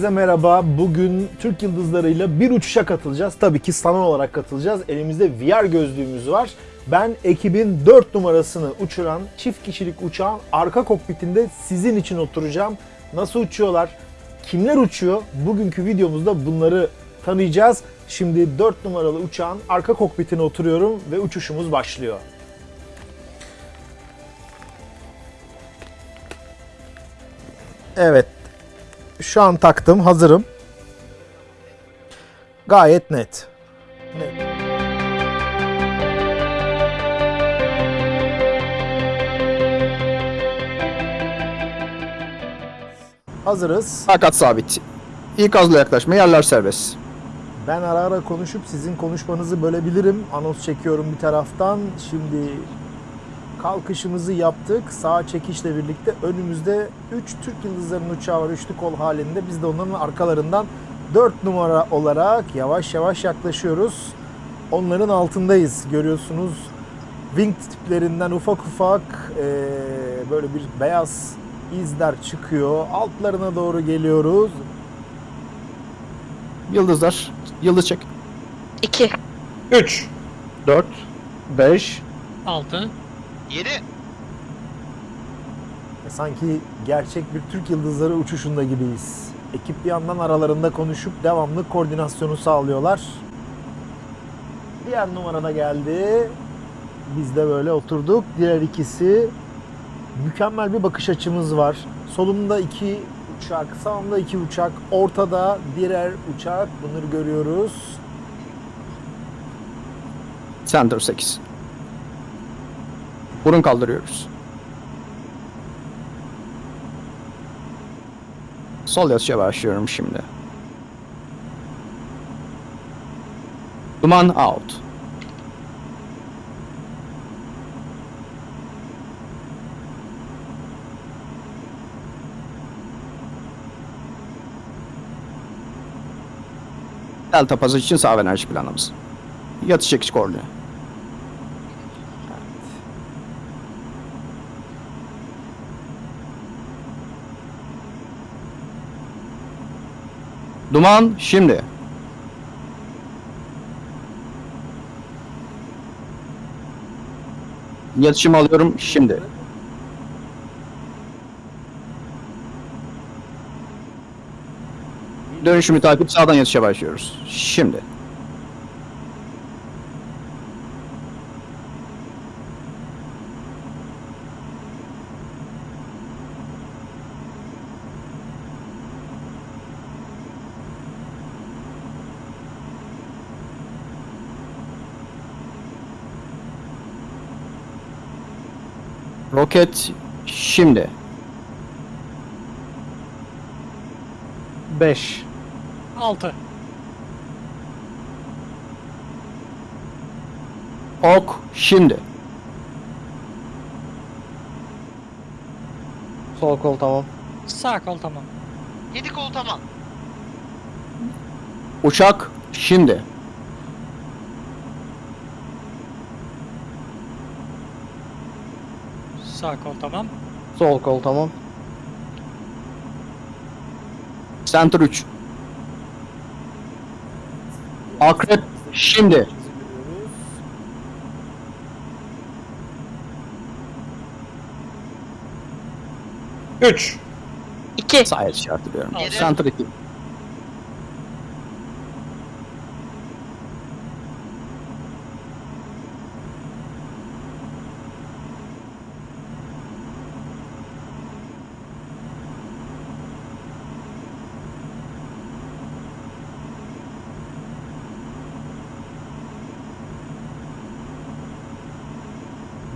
Herkese merhaba. Bugün Türk Yıldızları'yla bir uçuşa katılacağız. Tabii ki sanal olarak katılacağız. Elimizde VR gözlüğümüz var. Ben ekibin 4 numarasını uçuran çift kişilik uçağın arka kokpitinde sizin için oturacağım. Nasıl uçuyorlar? Kimler uçuyor? Bugünkü videomuzda bunları tanıyacağız. Şimdi 4 numaralı uçağın arka kokpitine oturuyorum ve uçuşumuz başlıyor. Evet. Şu an taktım, hazırım. Gayet net. Net. Hazırız. Fakat sabit. İkazla yaklaşma yerler serbest. Ben ara ara konuşup sizin konuşmanızı bölebilirim. Anons çekiyorum bir taraftan. Şimdi kalkışımızı yaptık. Sağ çekişle birlikte önümüzde 3 Türk Yıldızları'nın uçağı var üçlü kol halinde. Biz de onların arkalarından 4 numara olarak yavaş yavaş yaklaşıyoruz. Onların altındayız. Görüyorsunuz wing tiplerinden ufak ufak eee, böyle bir beyaz izler çıkıyor. Altlarına doğru geliyoruz. Yıldızlar. Yıldız çek. 2. 3, 4, 5, 6. 7. E, Sanki gerçek bir Türk Yıldızları uçuşunda gibiyiz. Ekip bir yandan aralarında konuşup devamlı koordinasyonu sağlıyorlar. Diğer numarada geldi. Biz de böyle oturduk. Diğer ikisi mükemmel bir bakış açımız var. Solumda iki uçak, sağımda iki uçak, ortada diğer uçak. Bunları görüyoruz. Center 8. Burun kaldırıyoruz. Sol yatışa başlıyorum şimdi. Duman out. Delta pazı için sağ enerji planımız. Yatış çekiş koordine. Duman şimdi. Yatışımı alıyorum şimdi. Dönüşümü takip sağdan yatışa başlıyoruz. Şimdi. Roket şimdi. 5. 6. Ok şimdi. Sol kol tamam. Sağ kol tamam. 7 kol tamam. Uçak şimdi. Sağ kol tamam. Sol kol tamam. Center 3. Akrep şimdi. Üç. 2. Sağ yatış işaretliyorum. Yedi. Center 2.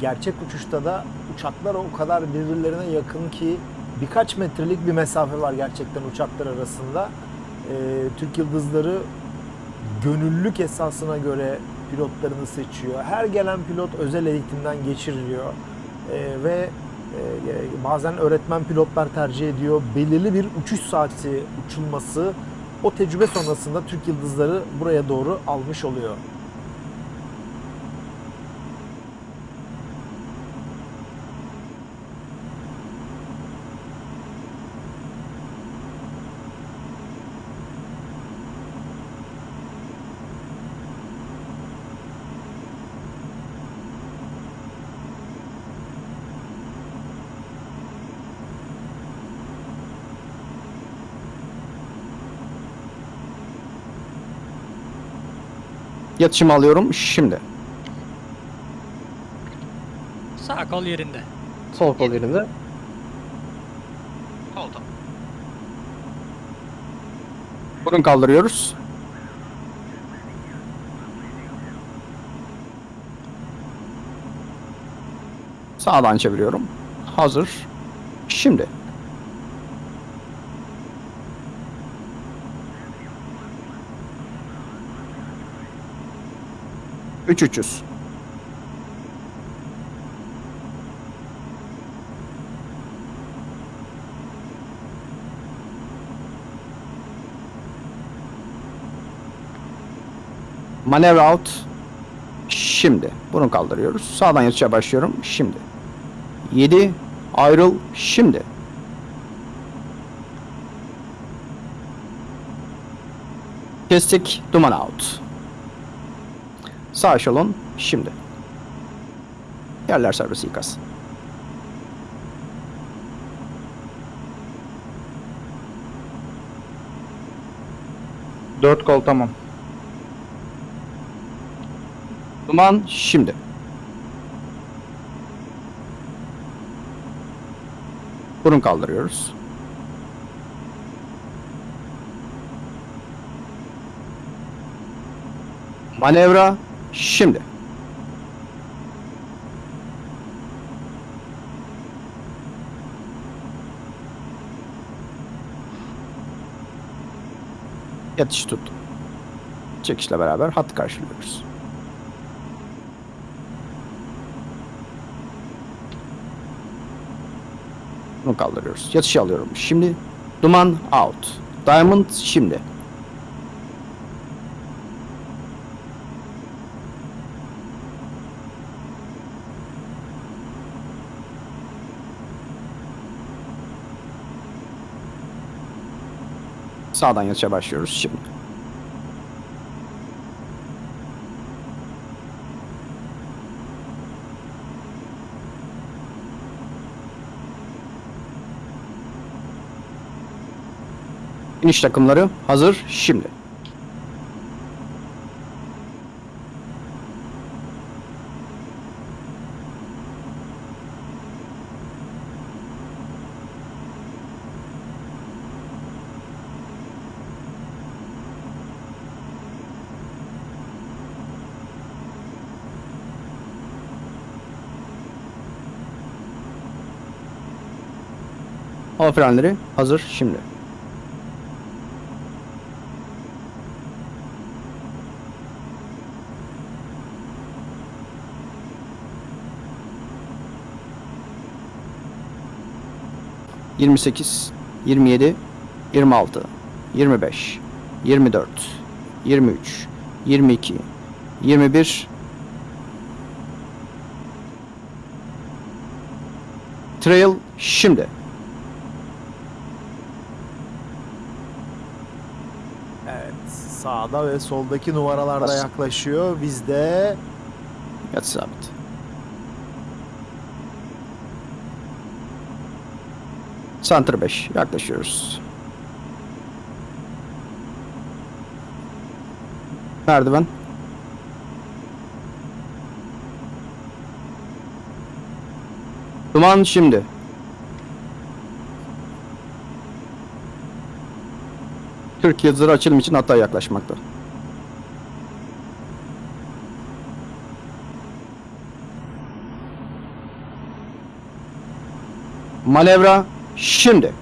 gerçek uçuşta da uçaklar o kadar birbirlerine yakın ki birkaç metrelik bir mesafe var gerçekten uçaklar arasında. Ee, Türk Yıldızları gönüllülük esasına göre pilotlarını seçiyor. Her gelen pilot özel eğitimden geçiriliyor Ee, ve e, bazen öğretmen pilotlar tercih ediyor. Belirli bir uçuş saati uçulması o tecrübe sonrasında Türk Yıldızları buraya doğru almış oluyor. Yatışımı alıyorum şimdi. Sağ kol yerinde. Sol kol yerinde. Kol tamam. Burun kaldırıyoruz. Sağdan çeviriyorum. Hazır. Şimdi. Üç üç yüz. Manevra out. Şimdi. Bunu kaldırıyoruz. Sağdan yatışa başlıyorum. Şimdi. 7. Ayrıl. Şimdi. Kestik. Duman out. Sağ eşelon. Şimdi. Yerler serbest ikaz. Dört kol tamam. Duman şimdi. Burun kaldırıyoruz. Manevra şimdi. Yatış tuttum. Çekişle beraber hat karşılıyoruz. Bunu kaldırıyoruz. Yatışı alıyorum. Şimdi duman out. Diamond şimdi. Sağdan yatışa başlıyoruz şimdi. İniş takımları hazır şimdi. Hava frenleri hazır şimdi. Yirmi sekiz, yirmi yedi, yirmi altı, yirmi beş, yirmi dört, yirmi üç, yirmi iki, yirmi bir. Trail şimdi. Evet. Sağda ve soldaki numaralar da Bas. yaklaşıyor. Biz de Yatış sabit. Center 5 yaklaşıyoruz. Merdiven. Duman şimdi. Türk yazıları açılım için hatta yaklaşmakta. Manevra şimdi.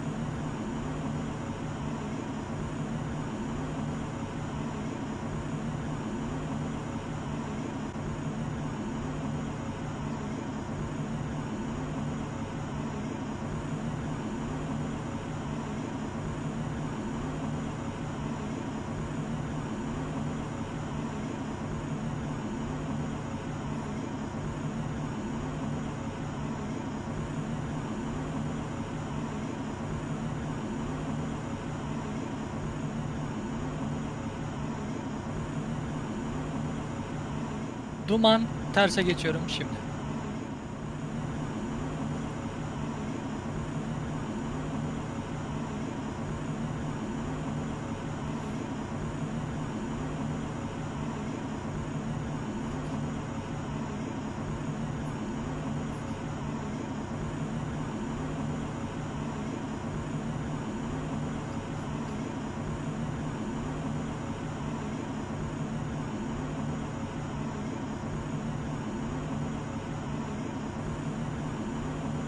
Duman terse geçiyorum şimdi.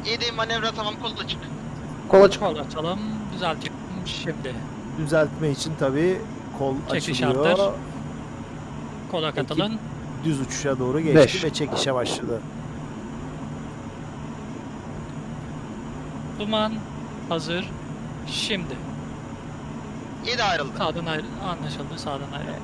7 manevra tamam kolla çık. Kola çık. Kol açalım. Düzeltiyorum şimdi. Düzeltme için tabii kol Çekiş açılıyor. arttır. Kola katılın. Düz uçuşa doğru geçti Beş. ve çekişe başladı. Duman hazır. Şimdi. 7 ayrıldı. Sağdan ayrı anlaşıldı. Sağdan ayrı.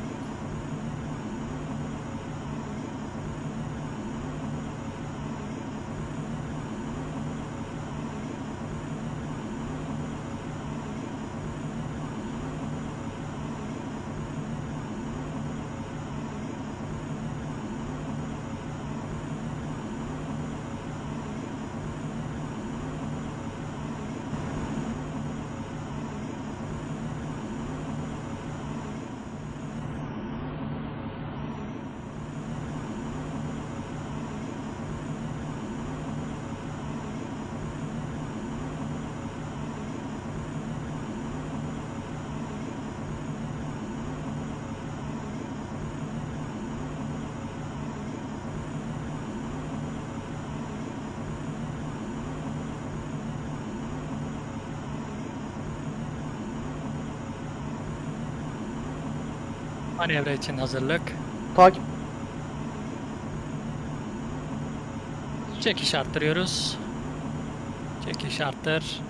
Manevra için hazırlık. Takip. Çekiş arttırıyoruz. Çekiş arttır.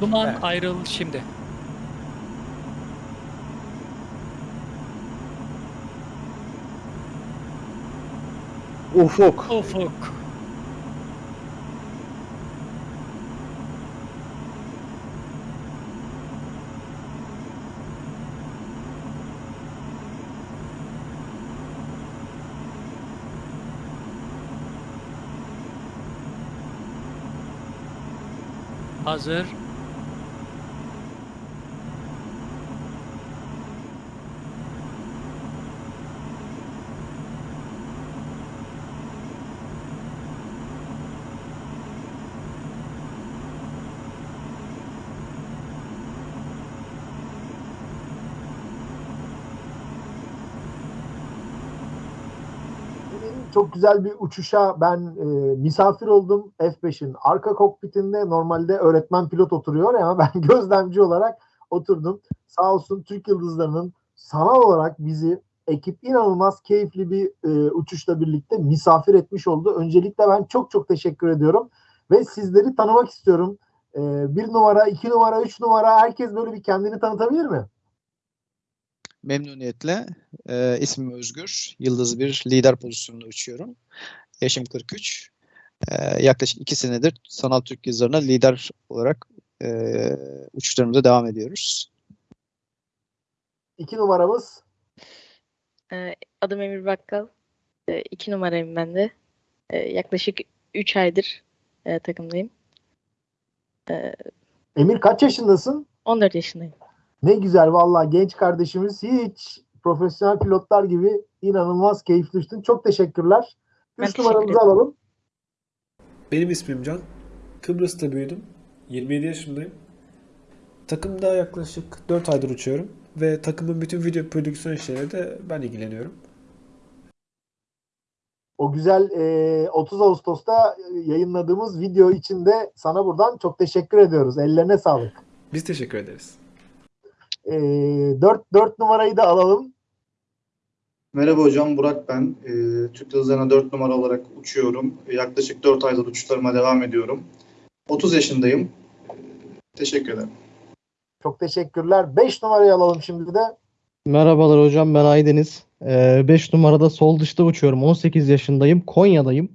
Duman Evet. ayrıl şimdi. Ufuk. Ufuk. Hazır. Benim çok güzel bir uçuşa ben e, misafir oldum F5'in arka kokpitinde normalde öğretmen pilot oturuyor ama ben gözlemci olarak oturdum. Sağ olsun Türk Yıldızları'nın sanal olarak bizi ekip inanılmaz keyifli bir e, uçuşla birlikte misafir etmiş oldu. Öncelikle ben çok çok teşekkür ediyorum ve sizleri tanımak istiyorum. E, bir numara, iki numara, üç numara herkes böyle bir kendini tanıtabilir mi? Memnuniyetle. Ee, ismim Özgür. Yıldız bir lider pozisyonunda uçuyorum. Yaşım 43. Ee, yaklaşık 2 senedir Sanal Türk Yıldızları'na lider olarak e, uçuşlarımıza devam ediyoruz. İki numaramız Ee, Adım Emir Bakkal. Ee, iki numarayım ben de. Ee, Yaklaşık 3 aydır e, takımdayım. Emir kaç yaşındasın? 14 yaşındayım. Ne güzel vallahi genç kardeşimiz hiç profesyonel pilotlar gibi inanılmaz keyifli uçtun. Çok teşekkürler. Ben Üç teşekkür numaramızı alalım. Benim ismim Can. Kıbrıs'ta büyüdüm. 27 yaşındayım. Takımda yaklaşık 4 aydır uçuyorum. Ve takımın bütün video prodüksiyon işleriyle de ben ilgileniyorum. O güzel e, 30 Ağustos'ta e, yayınladığımız video için de sana buradan çok teşekkür ediyoruz. Ellerine sağlık. Biz teşekkür ederiz. E, 4, 4 numarayı da alalım. Merhaba hocam, Burak ben. Ee, Türk Yıldızları'na 4 numara olarak uçuyorum. Yaklaşık 4 aydır uçuşlarıma devam ediyorum. 30 yaşındayım. Teşekkür ederim. Çok teşekkürler. 5 numarayı alalım şimdi de. Merhabalar hocam ben Aydeniz. 5 numarada sol dışta uçuyorum. 18 yaşındayım. Konya'dayım.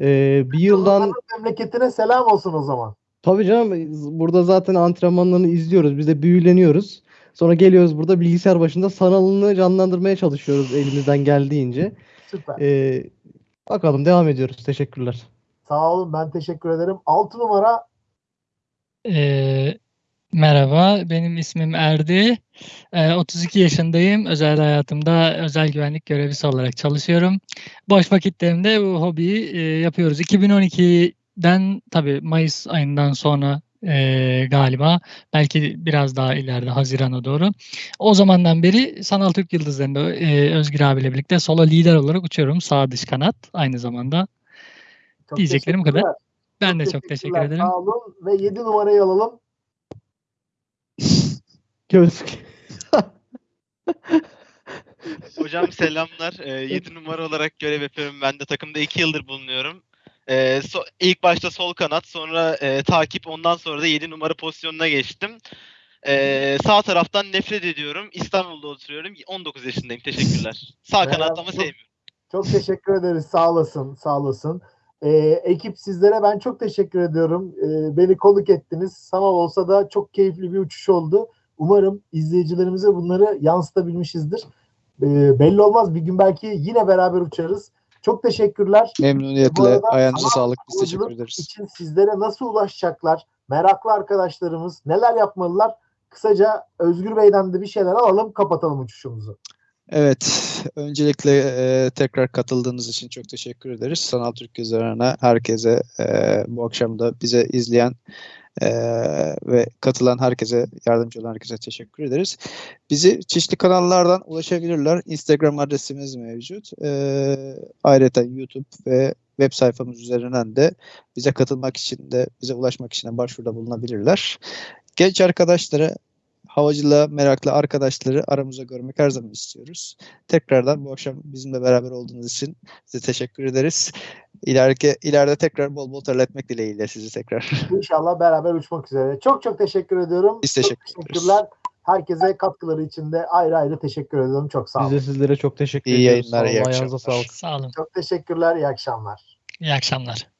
Ee, bir yıldan Memleketine selam olsun o zaman. tabii canım burada zaten antrenmanlarını izliyoruz. Biz de büyüleniyoruz. Sonra geliyoruz burada bilgisayar başında sanalını canlandırmaya çalışıyoruz elimizden geldiğince. Süper. Ee, bakalım devam ediyoruz. Teşekkürler. Sağ olun ben teşekkür ederim. 6 numara Ee, merhaba, benim ismim Erdi. Ee, 32 yaşındayım. Özel hayatımda özel güvenlik görevlisi olarak çalışıyorum. Boş vakitlerimde bu hobiyi e, yapıyoruz. 2012'den tabii Mayıs ayından sonra e, galiba. Belki biraz daha ileride Haziran'a doğru. O zamandan beri Sanal Türk Yıldızları'nda e, Özgür abiyle birlikte solo lider olarak uçuyorum. Sağ dış kanat aynı zamanda. Çok Diyeceklerim bu kadar. Ben de çok teşekkür ederim. Sağ olun ve 7 numarayı alalım. Gözlük. Hocam selamlar. 7 numara olarak görev yapıyorum. Ben de takımda 2 yıldır bulunuyorum. Ee, so- ilk başta sol kanat, sonra e, takip, ondan sonra da 7 numara pozisyonuna geçtim. Ee, sağ taraftan nefret ediyorum. İstanbul'da oturuyorum. 19 yaşındayım. Teşekkürler. Sağ Merhaba. kanat ama sevmiyorum. Çok teşekkür ederiz. Sağ olasın. Sağ olasın. Ee, ekip sizlere ben çok teşekkür ediyorum. Ee, beni konuk ettiniz. Sanal olsa da çok keyifli bir uçuş oldu. Umarım izleyicilerimize bunları yansıtabilmişizdir. Ee, belli olmaz. Bir gün belki yine beraber uçarız. Çok teşekkürler. Memnuniyetle arada ayağınıza sağlık. Biz teşekkür ederiz. için sizlere nasıl ulaşacaklar? Meraklı arkadaşlarımız neler yapmalılar? Kısaca Özgür Bey'den de bir şeyler alalım, kapatalım uçuşumuzu. Evet, öncelikle e, tekrar katıldığınız için çok teşekkür ederiz. Sanal Türk üzerine herkese e, bu akşam da bize izleyen e, ve katılan herkese, yardımcı olan herkese teşekkür ederiz. Bizi çeşitli kanallardan ulaşabilirler. Instagram adresimiz mevcut. E, ayrıca YouTube ve web sayfamız üzerinden de bize katılmak için de, bize ulaşmak için de başvuruda bulunabilirler. Genç arkadaşlara havacılığa meraklı arkadaşları aramızda görmek her zaman istiyoruz. Tekrardan bu akşam bizimle beraber olduğunuz için size teşekkür ederiz. İleriki, ileride tekrar bol bol terletmek dileğiyle sizi tekrar. İnşallah beraber uçmak üzere. Çok çok teşekkür ediyorum. Biz Çok teşekkür ederiz. teşekkürler. Herkese katkıları için de ayrı ayrı teşekkür ediyorum. Çok sağ Biz olun. de sizlere çok teşekkür İyi ediyoruz. yayınlar, Sağ olun, iyi akşamlar. Sağ olun. Çok teşekkürler. İyi akşamlar. İyi akşamlar.